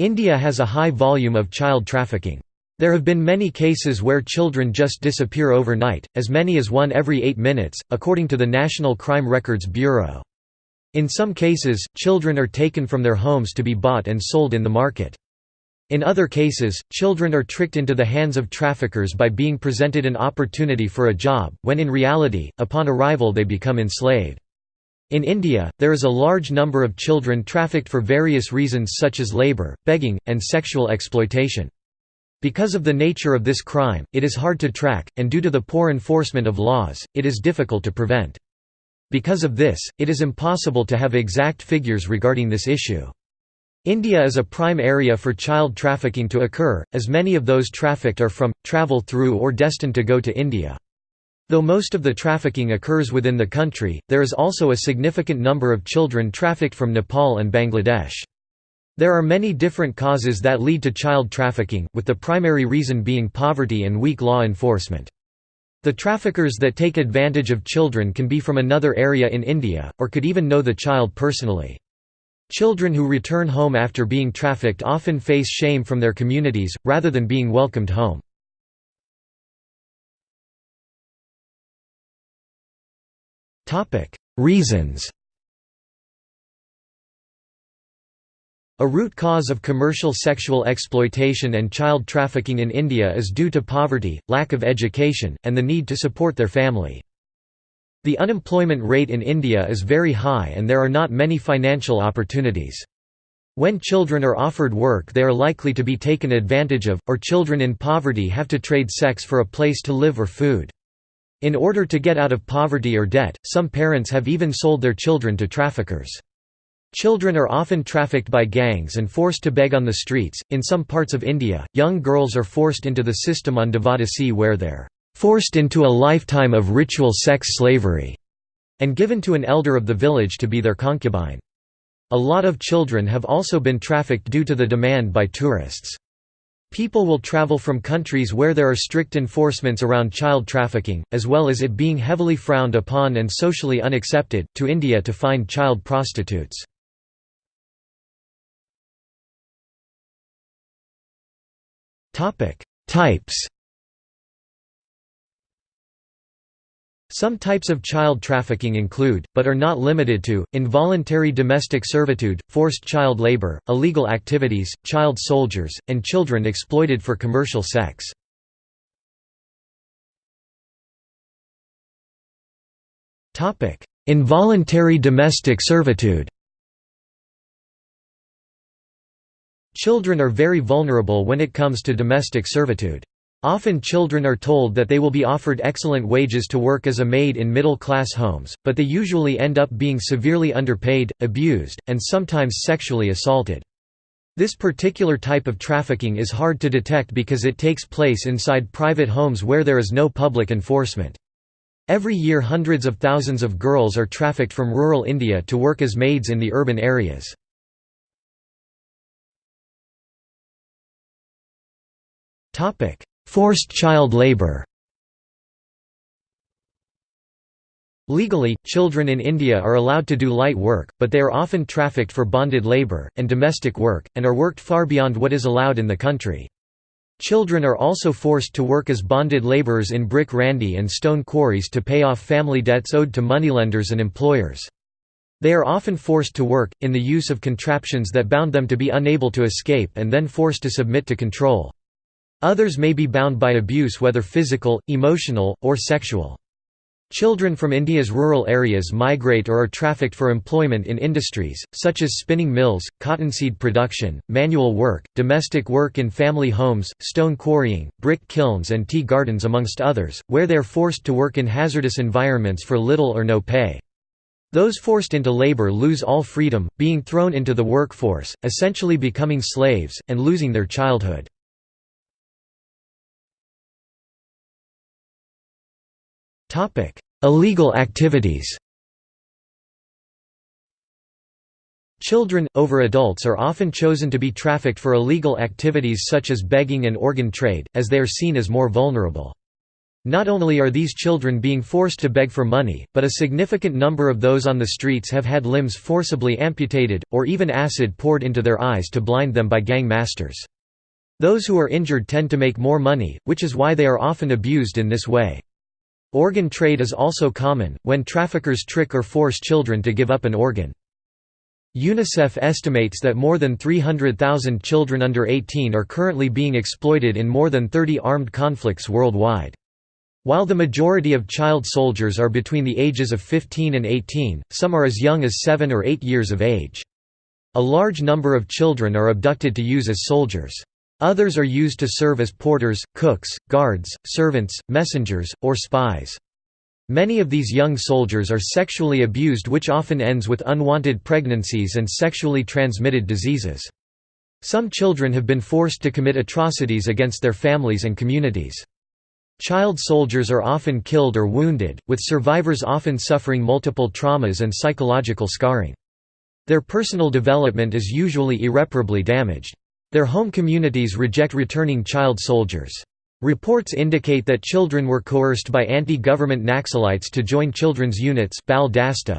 India has a high volume of child trafficking. There have been many cases where children just disappear overnight, as many as one every eight minutes, according to the National Crime Records Bureau. In some cases, children are taken from their homes to be bought and sold in the market. In other cases, children are tricked into the hands of traffickers by being presented an opportunity for a job, when in reality, upon arrival they become enslaved. In India, there is a large number of children trafficked for various reasons such as labour, begging, and sexual exploitation. Because of the nature of this crime, it is hard to track, and due to the poor enforcement of laws, it is difficult to prevent. Because of this, it is impossible to have exact figures regarding this issue. India is a prime area for child trafficking to occur, as many of those trafficked are from, travel through or destined to go to India. Though most of the trafficking occurs within the country, there is also a significant number of children trafficked from Nepal and Bangladesh. There are many different causes that lead to child trafficking, with the primary reason being poverty and weak law enforcement. The traffickers that take advantage of children can be from another area in India, or could even know the child personally. Children who return home after being trafficked often face shame from their communities, rather than being welcomed home. Reasons A root cause of commercial sexual exploitation and child trafficking in India is due to poverty, lack of education, and the need to support their family. The unemployment rate in India is very high and there are not many financial opportunities. When children are offered work they are likely to be taken advantage of, or children in poverty have to trade sex for a place to live or food. In order to get out of poverty or debt, some parents have even sold their children to traffickers. Children are often trafficked by gangs and forced to beg on the streets. In some parts of India, young girls are forced into the system on Devadasi where they're forced into a lifetime of ritual sex slavery, and given to an elder of the village to be their concubine. A lot of children have also been trafficked due to the demand by tourists. People will travel from countries where there are strict enforcements around child trafficking, as well as it being heavily frowned upon and socially unaccepted, to India to find child prostitutes. Types Some types of child trafficking include, but are not limited to, involuntary domestic servitude, forced child labor, illegal activities, child soldiers, and children exploited for commercial sex. Involuntary domestic servitude Children are very vulnerable when it comes to domestic servitude. Often children are told that they will be offered excellent wages to work as a maid in middle-class homes, but they usually end up being severely underpaid, abused, and sometimes sexually assaulted. This particular type of trafficking is hard to detect because it takes place inside private homes where there is no public enforcement. Every year hundreds of thousands of girls are trafficked from rural India to work as maids in the urban areas. Forced child labor Legally, children in India are allowed to do light work, but they are often trafficked for bonded labor, and domestic work, and are worked far beyond what is allowed in the country. Children are also forced to work as bonded laborers in brick randy and stone quarries to pay off family debts owed to moneylenders and employers. They are often forced to work, in the use of contraptions that bound them to be unable to escape and then forced to submit to control. Others may be bound by abuse whether physical, emotional, or sexual. Children from India's rural areas migrate or are trafficked for employment in industries, such as spinning mills, cottonseed production, manual work, domestic work in family homes, stone quarrying, brick kilns and tea gardens amongst others, where they are forced to work in hazardous environments for little or no pay. Those forced into labor lose all freedom, being thrown into the workforce, essentially becoming slaves, and losing their childhood. Illegal activities Children, over adults are often chosen to be trafficked for illegal activities such as begging and organ trade, as they are seen as more vulnerable. Not only are these children being forced to beg for money, but a significant number of those on the streets have had limbs forcibly amputated, or even acid poured into their eyes to blind them by gang masters. Those who are injured tend to make more money, which is why they are often abused in this way. Organ trade is also common, when traffickers trick or force children to give up an organ. UNICEF estimates that more than 300,000 children under 18 are currently being exploited in more than 30 armed conflicts worldwide. While the majority of child soldiers are between the ages of 15 and 18, some are as young as 7 or 8 years of age. A large number of children are abducted to use as soldiers. Others are used to serve as porters, cooks, guards, servants, messengers, or spies. Many of these young soldiers are sexually abused which often ends with unwanted pregnancies and sexually transmitted diseases. Some children have been forced to commit atrocities against their families and communities. Child soldiers are often killed or wounded, with survivors often suffering multiple traumas and psychological scarring. Their personal development is usually irreparably damaged. Their home communities reject returning child soldiers. Reports indicate that children were coerced by anti-government Naxalites to join children's units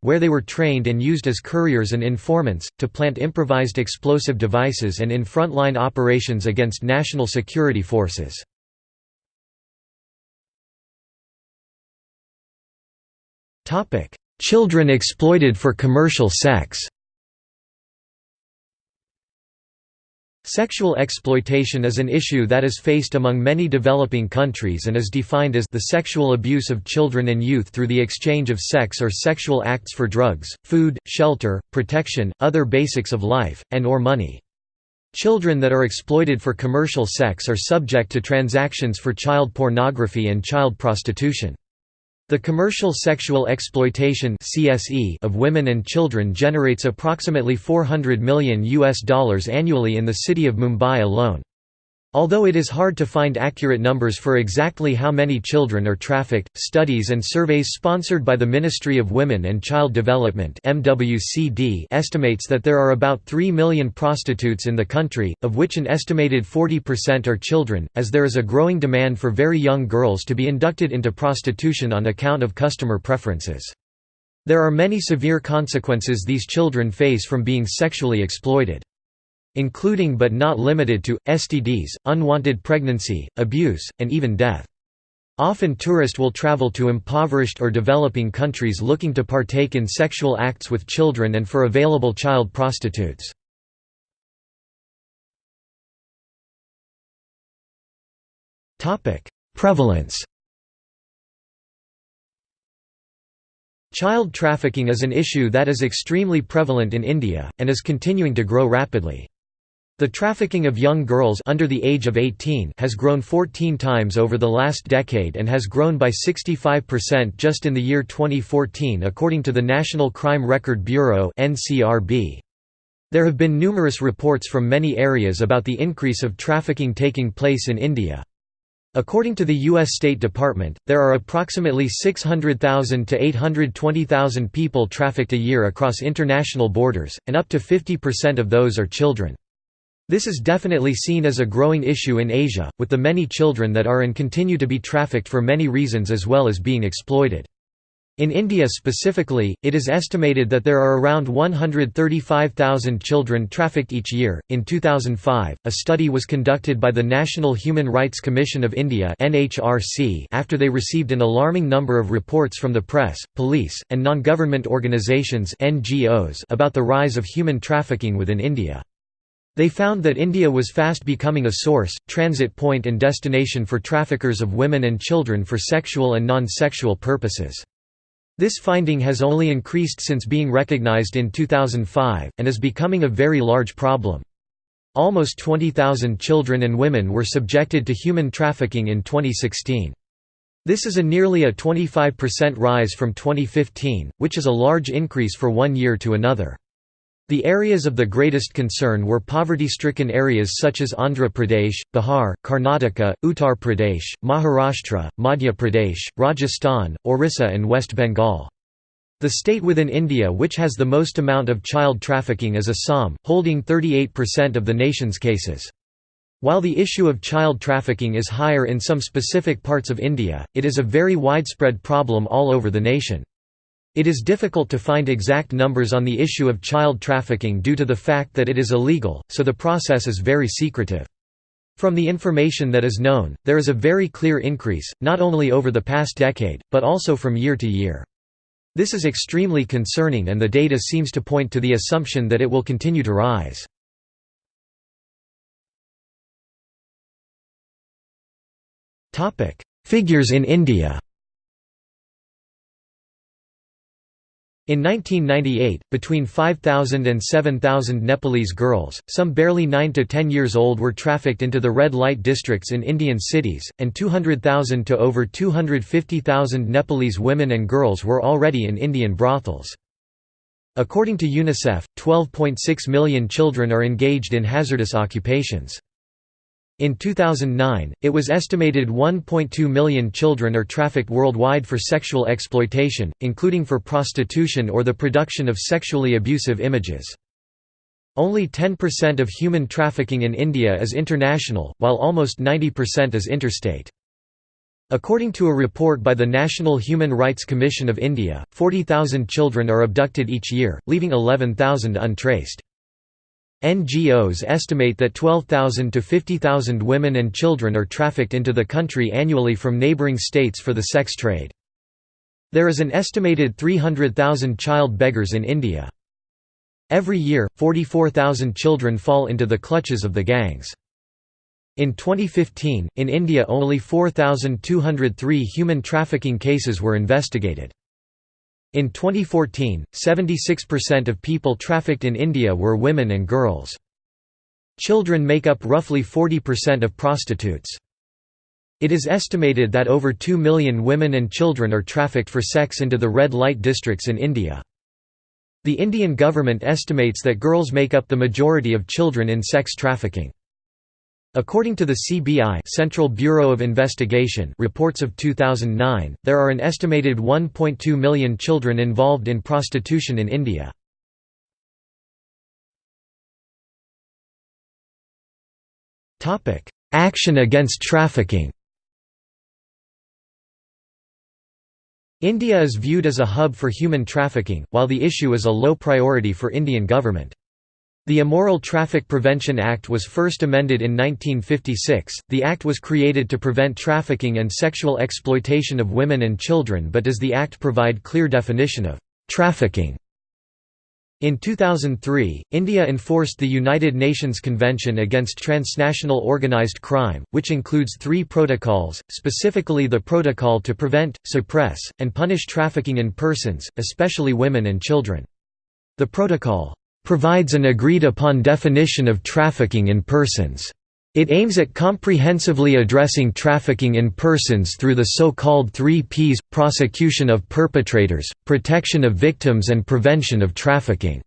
where they were trained and used as couriers and informants, to plant improvised explosive devices and in frontline operations against national security forces. Children exploited for commercial sex. Sexual exploitation is an issue that is faced among many developing countries and is defined as the sexual abuse of children and youth through the exchange of sex or sexual acts for drugs, food, shelter, protection, other basics of life, and or money. Children that are exploited for commercial sex are subject to transactions for child pornography and child prostitution. The commercial sexual exploitation (CSE) of women and children generates approximately 400 million US dollars annually in the city of Mumbai alone. Although it is hard to find accurate numbers for exactly how many children are trafficked, studies and surveys sponsored by the Ministry of Women and Child Development estimates that there are about 3 million prostitutes in the country, of which an estimated 40% are children, as there is a growing demand for very young girls to be inducted into prostitution on account of customer preferences. There are many severe consequences these children face from being sexually exploited including but not limited to, STDs, unwanted pregnancy, abuse, and even death. Often tourists will travel to impoverished or developing countries looking to partake in sexual acts with children and for available child prostitutes. Prevalence Child trafficking is an issue that is extremely prevalent in India, and is continuing to grow rapidly. The trafficking of young girls under the age of 18 has grown 14 times over the last decade and has grown by 65% just in the year 2014 according to the National Crime Record Bureau. There have been numerous reports from many areas about the increase of trafficking taking place in India. According to the U.S. State Department, there are approximately 600,000 to 820,000 people trafficked a year across international borders, and up to 50% of those are children. This is definitely seen as a growing issue in Asia, with the many children that are and continue to be trafficked for many reasons as well as being exploited. In India specifically, it is estimated that there are around 135,000 children trafficked each year. In 2005, a study was conducted by the National Human Rights Commission of India (NHRC) after they received an alarming number of reports from the press, police, and non-government organizations (NGOs) about the rise of human trafficking within India. They found that India was fast becoming a source, transit point and destination for traffickers of women and children for sexual and non-sexual purposes. This finding has only increased since being recognized in 2005, and is becoming a very large problem. Almost 20,000 children and women were subjected to human trafficking in 2016. This is a nearly a 25% rise from 2015, which is a large increase for one year to another. The areas of the greatest concern were poverty-stricken areas such as Andhra Pradesh, Bihar, Karnataka, Uttar Pradesh, Maharashtra, Madhya Pradesh, Rajasthan, Orissa and West Bengal. The state within India which has the most amount of child trafficking is Assam, holding 38% of the nation's cases. While the issue of child trafficking is higher in some specific parts of India, it is a very widespread problem all over the nation. It is difficult to find exact numbers on the issue of child trafficking due to the fact that it is illegal, so the process is very secretive. From the information that is known, there is a very clear increase, not only over the past decade, but also from year to year. This is extremely concerning and the data seems to point to the assumption that it will continue to rise. Figures in India In 1998, between 5,000 and 7,000 Nepalese girls, some barely 9 to 10 years old were trafficked into the red light districts in Indian cities, and 200,000 to over 250,000 Nepalese women and girls were already in Indian brothels. According to UNICEF, 12.6 million children are engaged in hazardous occupations. In 2009, it was estimated 1.2 million children are trafficked worldwide for sexual exploitation, including for prostitution or the production of sexually abusive images. Only 10% of human trafficking in India is international, while almost 90% is interstate. According to a report by the National Human Rights Commission of India, 40,000 children are abducted each year, leaving 11,000 untraced. NGOs estimate that 12,000 to 50,000 women and children are trafficked into the country annually from neighboring states for the sex trade. There is an estimated 300,000 child beggars in India. Every year, 44,000 children fall into the clutches of the gangs. In 2015, in India only 4,203 human trafficking cases were investigated. In 2014, 76% of people trafficked in India were women and girls. Children make up roughly 40% of prostitutes. It is estimated that over 2 million women and children are trafficked for sex into the red light districts in India. The Indian government estimates that girls make up the majority of children in sex trafficking. According to the CBI Central Bureau of Investigation reports of 2009, there are an estimated 1.2 million children involved in prostitution in India. Action against trafficking India is viewed as a hub for human trafficking, while the issue is a low priority for Indian government. The Immoral Traffic Prevention Act was first amended in 1956. The act was created to prevent trafficking and sexual exploitation of women and children, but does the act provide clear definition of trafficking? In 2003, India enforced the United Nations Convention Against Transnational Organized Crime, which includes three protocols, specifically the Protocol to Prevent, Suppress, and Punish Trafficking in Persons, especially women and children. The protocol provides an agreed-upon definition of trafficking in persons. It aims at comprehensively addressing trafficking in persons through the so-called three Ps, prosecution of perpetrators, protection of victims and prevention of trafficking.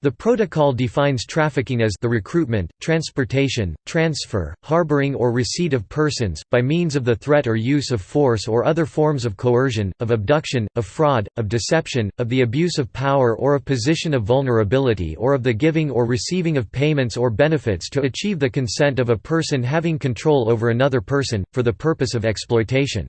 The protocol defines trafficking as the recruitment, transportation, transfer, harboring or receipt of persons, by means of the threat or use of force or other forms of coercion, of abduction, of fraud, of deception, of the abuse of power or of position of vulnerability or of the giving or receiving of payments or benefits to achieve the consent of a person having control over another person, for the purpose of exploitation.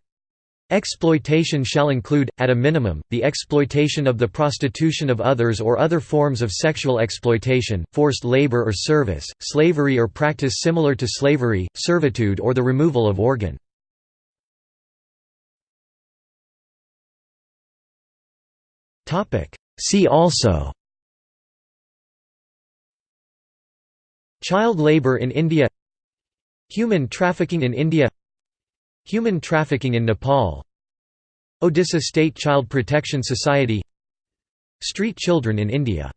Exploitation shall include, at a minimum, the exploitation of the prostitution of others or other forms of sexual exploitation, forced labor or service, slavery or practice similar to slavery, servitude or the removal of organ. See also Child labor in India Human trafficking in India Human trafficking in Nepal. Odisha State Child Protection Society. Street children in India